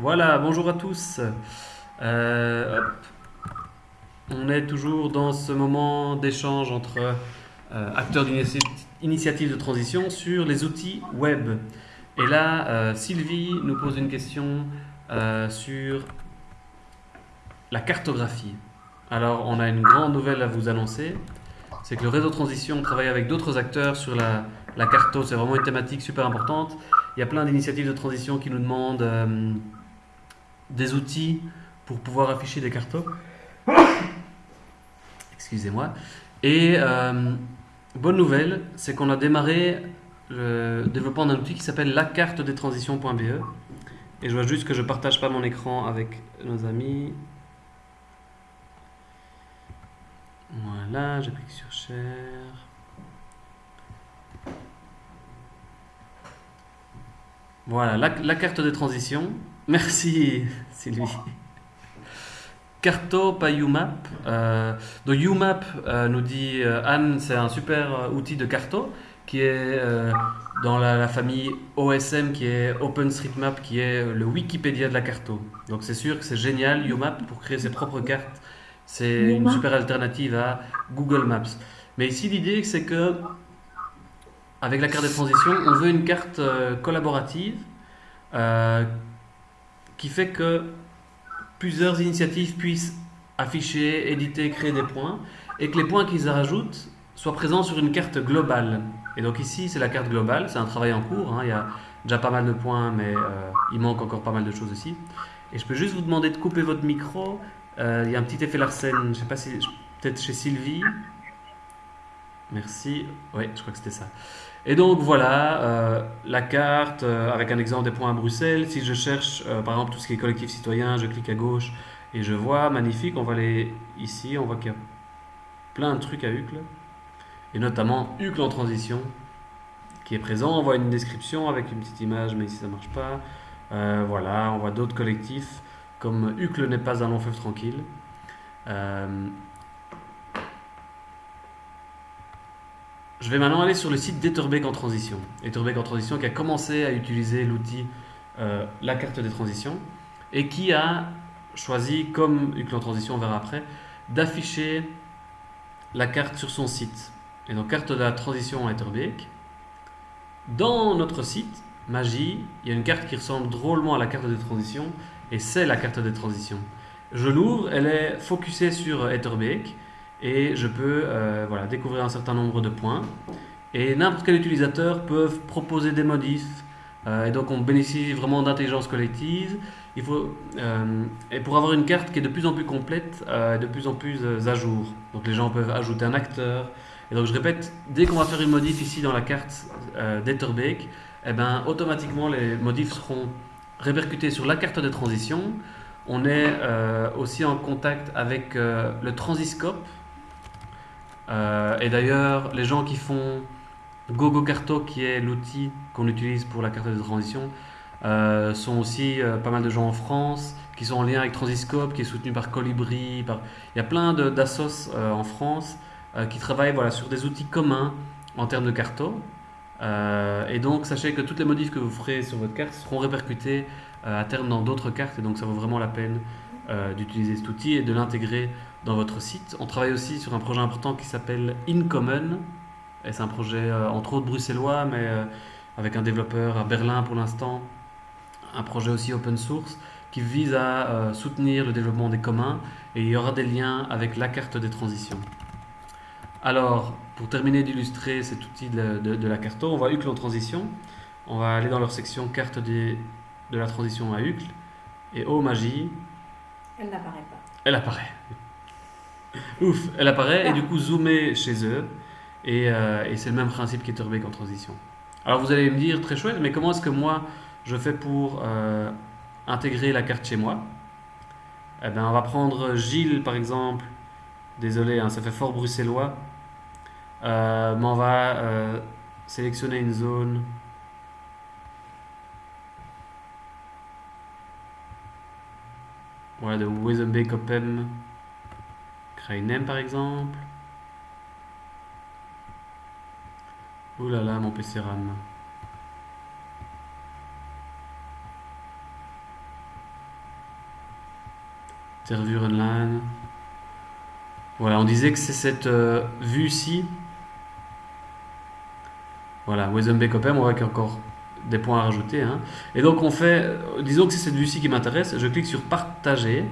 Voilà, bonjour à tous. Euh. On est toujours dans ce moment d'échange entre euh, acteurs d'initiative de transition sur les outils web. Et là, euh, Sylvie nous pose une question sur la cartographie. Alors, on a une grande nouvelle à vous annoncer. C'est que le réseau transition travaille avec d'autres acteurs sur la, la carto. C'est vraiment une thématique super importante. Il y a plein d'initiatives de transition qui nous demandent des outils pour pouvoir afficher des cartos. Excusez-moi. Et euh, bonne nouvelle, c'est qu'on a démarré le développement d'un outil qui s'appelle la carte des transitions.be. Et je vois juste que je partage pas mon écran avec nos amis. Voilà, je clique sur Share. Voilà, la, la carte des transitions. Merci Sylvie. Carto, pas UMAP. Euh, donc UMAP, euh, nous dit euh, Anne, c'est un super outil de carto qui est dans la, la famille OSM, qui est OpenStreetMap, qui est le Wikipédia de la carto. Donc c'est sûr que c'est génial, UMAP, pour créer ses propres cartes. C'est une super alternative à Google Maps. Mais ici, l'idée, c'est que avec la carte de transition, on veut une carte euh, collaborative euh, qui fait que plusieurs initiatives puissent afficher, éditer, créer des points et que les points qu'ils rajoutent soient présents sur une carte globale. Et donc ici, c'est la carte globale, c'est un travail en cours, hein, il y a déjà pas mal de points, mais euh, il manque encore pas mal de choses aussi. Et je peux juste vous demander de couper votre micro. Il y a un petit effet Larsen, je sais pas si, peut-être chez Sylvie. Merci. Oui, je crois que c'était ça. Et donc voilà, euh, la carte euh, avec un exemple des points à Bruxelles. Si je cherche euh, par exemple tout ce qui est collectif citoyen, je clique à gauche et je vois, magnifique, on va aller ici, on voit qu'il y a plein de trucs à Uccle. Et notamment Uccle en transition qui est présent. On voit une description avec une petite image, mais ici ça marche pas. Voilà, on voit d'autres collectifs comme Uccle n'est pas un long fleuve tranquille. Je vais maintenant aller sur le site d'Etherbeek en transition. Etherbeek en transition qui a commencé à utiliser l'outil euh, la carte des transitions et qui a choisi, comme Uccle en transition, on verra après, d'afficher la carte sur son site. Et donc carte de la transition à Etherbeek. Dans notre site, Magie, il y a une carte qui ressemble drôlement à la carte des transitions et c'est la carte des transitions. Je l'ouvre, elle est focusée sur Etherbeek et je peux euh, voilà, découvrir un certain nombre de points. Et n'importe quel utilisateur peut proposer des modifs. Euh, et donc on bénéficie vraiment d'intelligence collective. Il faut, euh, et pour avoir une carte qui est de plus en plus complète, et de plus en plus à jour. Donc les gens peuvent ajouter un acteur. Et donc je répète, dès qu'on va faire une modif ici dans la carte d'Etherbeek, eh ben, automatiquement les modifs seront répercutés sur la carte de transition. On est aussi en contact avec le Transiscope. Euh, et d'ailleurs, les gens qui font GoGoCarto, qui est l'outil qu'on utilise pour la carte de transition, euh, sont aussi euh, pas mal de gens en France qui sont en lien avec Transiscope, qui est soutenu par Colibri. Il y a plein d'assos en France qui travaillent voilà, sur des outils communs en termes de carto. Et donc, sachez que toutes les modifs que vous ferez sur votre carte seront répercutées à terme dans d'autres cartes. Et donc, ça vaut vraiment la peine euh, d'utiliser cet outil et de l'intégrer dans votre site. On travaille aussi sur un projet important qui s'appelle InCommon. C'est un projet, euh, entre autres, bruxellois, mais euh, avec un développeur à Berlin pour l'instant. Un projet aussi open source qui vise à soutenir le développement des communs. Et il y aura des liens avec la carte des transitions. Alors, pour terminer d'illustrer cet outil de, la carto, on va Uccle en transition. On va aller dans leur section carte de la transition à Uccle. Et oh magie, Elle n'apparaît pas. elle apparaît. Ouf, elle apparaît et du coup zoomer chez eux. Et, euh, et c'est le même principe qu'Etherbeek en transition. Alors vous allez me dire, très chouette, mais comment est-ce que moi je fais pour euh, intégrer la carte chez moi? Eh bien, on va prendre Gilles par exemple. Désolé, hein, ça fait fort bruxellois. Euh, mais on va sélectionner une zone. Voilà, de Opem. Krainem par exemple. Ouh là là, mon PC RAM. Online. Voilà, on disait que c'est cette euh, vue-ci. Voilà, Open, on voit qu'il y a encore des points à rajouter. hein. Et donc on fait, euh, disons que c'est cette vue-ci qui m'intéresse, je clique sur partager.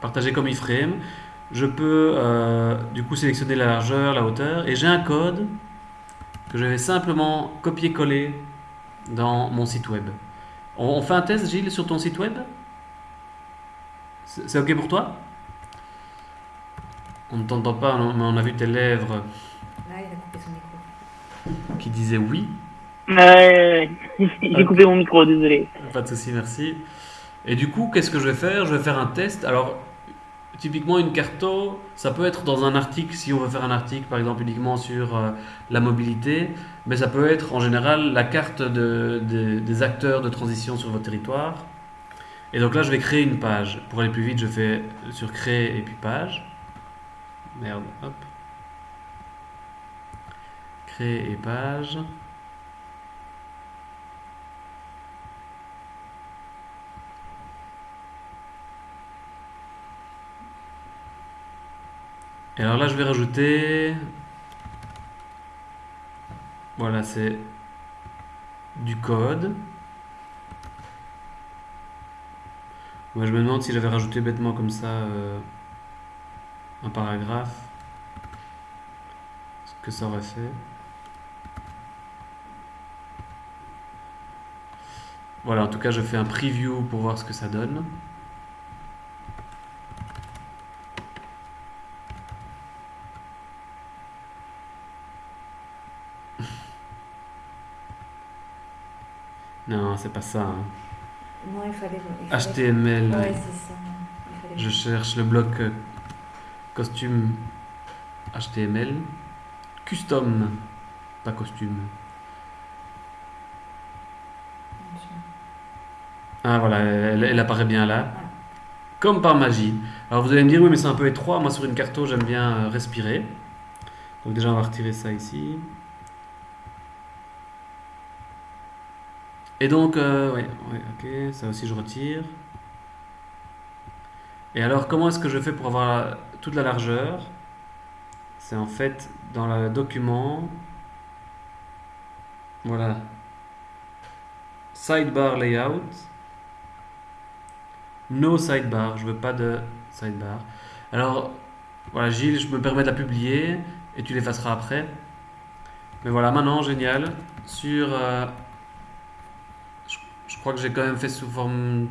Partager comme iframe. Je peux euh, du coup sélectionner la largeur, la hauteur, et j'ai un code que je vais simplement copier-coller dans mon site web. On, on fait un test, Gilles, sur ton site web? C'est ok pour toi? On ne t'entend pas, on- mais on a vu tes lèvres Là, il a coupé son micro. qui disaient oui. Euh, J'ai Ok. coupé mon micro, désolé. Pas de souci, merci. Et du coup, qu'est-ce que je vais faire? Je vais faire un test. Alors, typiquement, une carto, ça peut être dans un article, si on veut faire un article, par exemple, uniquement sur euh, la mobilité, mais ça peut être en général la carte de- de- des acteurs de transition sur votre territoire. Et donc là, je vais créer une page. Pour aller plus vite, je fais sur créer et puis page. Merde, hop. Créer et page. Et alors là, je vais rajouter. Voilà, c'est du code. Moi, je me demande si j'avais rajouté bêtement comme ça euh, un paragraphe, ce que ça aurait fait. Voilà, en tout cas, je fais un preview pour voir ce que ça donne. Non, c'est pas ça. hein. Non, il fallait. il fallait- HTML. Ouais, c'est ça. Il fallait- Je cherche le bloc euh, costume HTML. Custom, pas costume. Ah voilà, elle, elle apparaît bien là. Comme par magie. Alors vous allez me dire, oui, mais c'est un peu étroit. Moi, sur une carto, j'aime bien euh, respirer. Donc déjà, on va retirer ça ici. Et donc, euh, ok, ça aussi je retire. Et alors, comment est-ce que je fais pour avoir toute la largeur? C'est en fait dans le document. Voilà. Sidebar layout. No sidebar. Je veux pas de sidebar. Alors, voilà, Gilles, je me permets de la publier et tu l'effaceras après. Mais voilà, maintenant, génial. Sur. euh, crois que j'ai quand même fait sous forme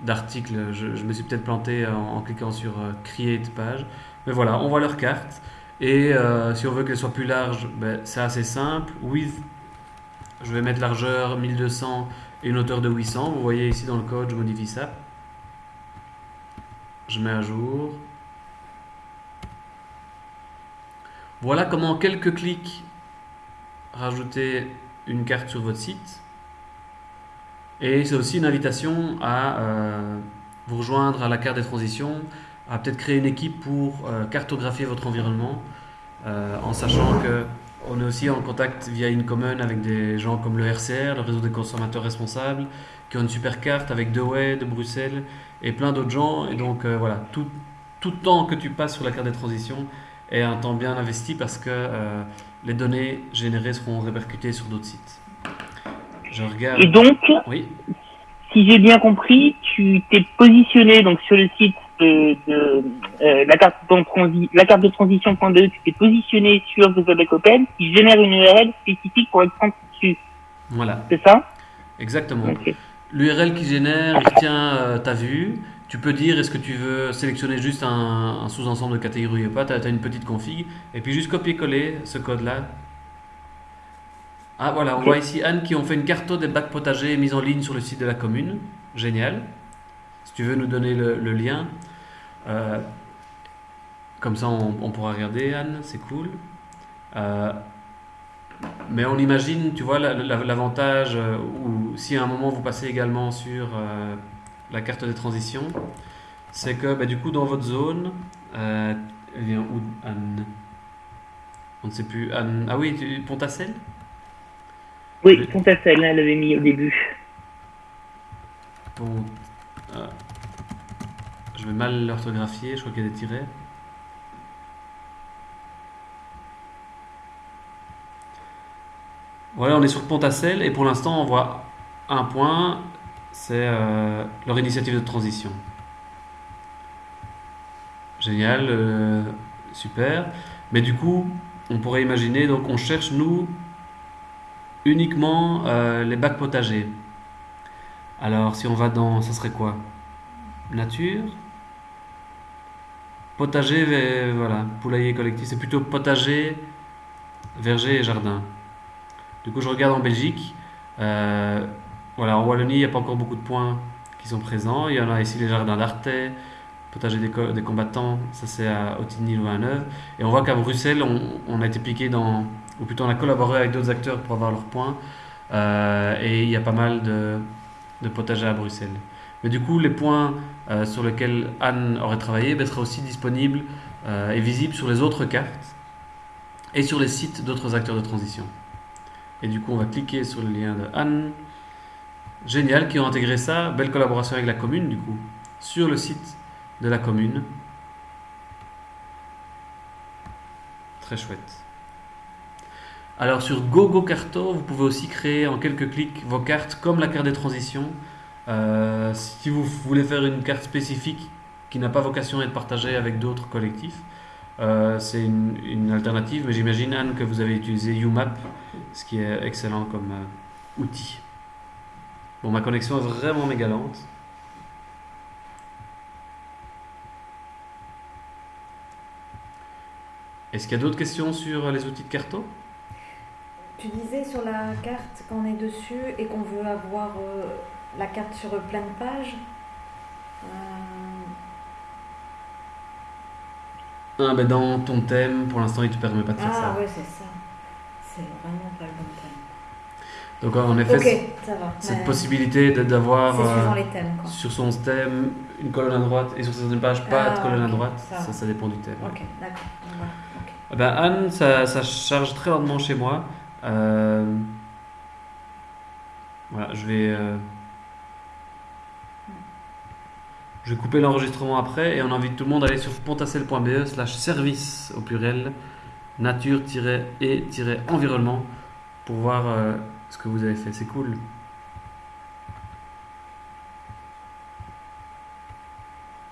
d'article. Je, je me suis peut-être planté en, en cliquant sur euh, Create page. Mais voilà, on voit leur carte. Et euh, si on veut qu'elle soit plus large, ben, c'est assez simple. Width, je vais mettre largeur 1200 et une hauteur de 800. Vous voyez ici dans le code, je modifie ça. Je mets à jour. Voilà comment en quelques clics rajouter une carte sur votre site. Et c'est aussi une invitation à euh, vous rejoindre à la carte des transitions, à peut-être créer une équipe pour euh, cartographier votre environnement, euh, en sachant que on est aussi en contact via InCommon avec des gens comme le RCR, le réseau des consommateurs responsables, qui ont une super carte avec Dewey de Bruxelles et plein d'autres gens. Et donc voilà, tout, tout temps que tu passes sur la carte des transitions est un temps bien investi parce que les données générées seront répercutées sur d'autres sites. Je regarde. Et donc, Oui. si j'ai bien compris, tu t'es positionné donc sur le site de, de, euh, la carte de transi la carte de transition.de, tu t'es positionné sur The Web Open qui génère une URL spécifique pour être dessus. Voilà, C'est ça? Exactement. L'URL qui génère, il retient euh, ta vue. Tu peux dire est-ce que tu veux sélectionner juste un, un sous-ensemble de catégories ou pas? Tu as, une petite config. Et puis juste copier-coller ce code-là. Ah voilà, on voit ici Anne qui ont fait une carte des bacs potagers mise en ligne sur le site de la commune. Génial. Si tu veux nous donner le, le lien. Euh, comme ça, on, on pourra regarder, Anne, c'est cool. Euh, mais on imagine, tu vois, la- la- l'avantage, euh, ou si à un moment vous passez également sur la carte des transitions, c'est que bah, du coup, dans votre zone, elle vient où, Anne? On ne sait plus. Anne, ah oui, Pontacelle Oui. Pontacelle, elle l'avait mis au début. Pont- ah. Je vais mal l'orthographier, je crois qu'il y a des tirets. Voilà, on est sur Pontacelle et pour l'instant on voit un point, c'est euh, leur initiative de transition. Génial, euh, super. Mais du coup, on pourrait imaginer, donc on cherche nous uniquement euh, les bacs potagers. Alors si on va dans, ça serait quoi? Nature Potager, voilà, poulailler collectif, c'est plutôt potager, verger et jardin. Du coup, je regarde en Belgique. euh, voilà, en Wallonie, il n'y a pas encore beaucoup de points qui sont présents. Il y en a ici les jardins d'Artais, potager des, co- des combattants, ça c'est à Autigny ou à Neuve. Et on voit qu'à Bruxelles, on, on a été piqué dans, ou plutôt on a collaboré avec d'autres acteurs pour avoir leurs points. Euh, et il y a pas mal de, de potagers à Bruxelles. Mais du coup, les points euh, sur lesquels Anne aurait travaillé ben, seraient aussi disponibles euh, et visibles sur les autres cartes et sur les sites d'autres acteurs de transition. Et du coup, on va cliquer sur le lien de Anne. Génial, qui ont intégré ça. Belle collaboration avec la commune, du coup, sur le site de la commune. Très chouette. Alors sur GoGo Carto, vous pouvez aussi créer en quelques clics vos cartes comme la carte des transitions. Euh, si vous voulez faire une carte spécifique qui n'a pas vocation à être partagée avec d'autres collectifs, euh, c'est une, alternative, mais j'imagine Anne que vous avez utilisé UMAP, ce qui est excellent comme euh, outil. Bon, ma connexion est vraiment méga lente. Est-ce qu'il y a d'autres questions sur les outils de carto Tu disais sur la carte quand on est dessus et qu'on veut avoir euh, la carte sur plein de pages. euh, Ah, ben dans ton thème, pour l'instant, il te permet pas de faire Ah ça. ouais, c'est ça. C'est vraiment pas le bon thème. Donc, en effet, Ok, ça va. cette possibilité d'avoir euh, sur son thème une colonne à droite et sur certaines pages pas Ah, de colonne à droite, ça ça, va. ça dépend du thème. Ok, d'accord. Eh Ben, Anne, ça, ça charge très lentement chez moi. Euh, Voilà, je vais. euh, Je vais couper l'enregistrement après et on invite tout le monde à aller sur pontacel.be slash service au pluriel nature-et-environnement pour voir ce que vous avez fait. C'est cool.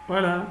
Voilà.